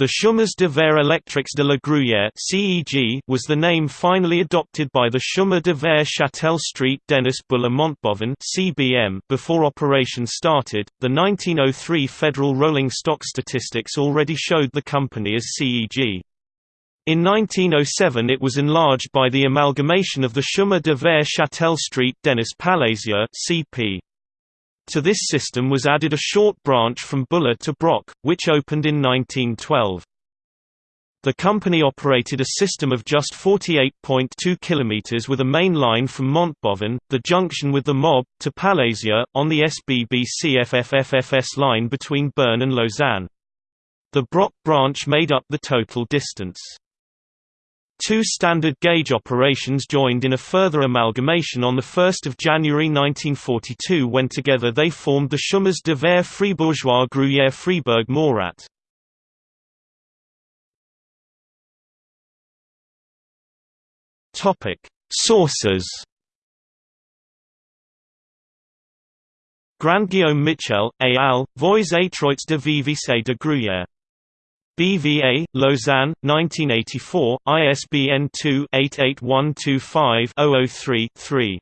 The Chemins de fer Electriques de la Gruyère was the name finally adopted by the Chemin de fer Châtel Street Denis Bulle Montbovon before operation started. The 1903 federal rolling stock statistics already showed the company as CEG. In 1907 it was enlarged by the amalgamation of the Chemin de fer Châtel Street Denis Palézieux CP. To this system was added a short branch from Bulle to Broc, which opened in 1912. The company operated a system of just 48.2 km with a main line from Montbovon, the junction with the MOB, to Palézieux, on the SBB CFFFFS line between Bern and Lausanne. The Broc branch made up the total distance. Two standard gauge operations joined in a further amalgamation on 1 January 1942 when together they formed the Chemins de fer Fribourgeois Gruyère Fribourg Morat. Sources Grandguillaume Michel, et al., Voies étroites de Vivis de Gruyère BVA, Lausanne, 1984, ISBN 2-88125-003-3.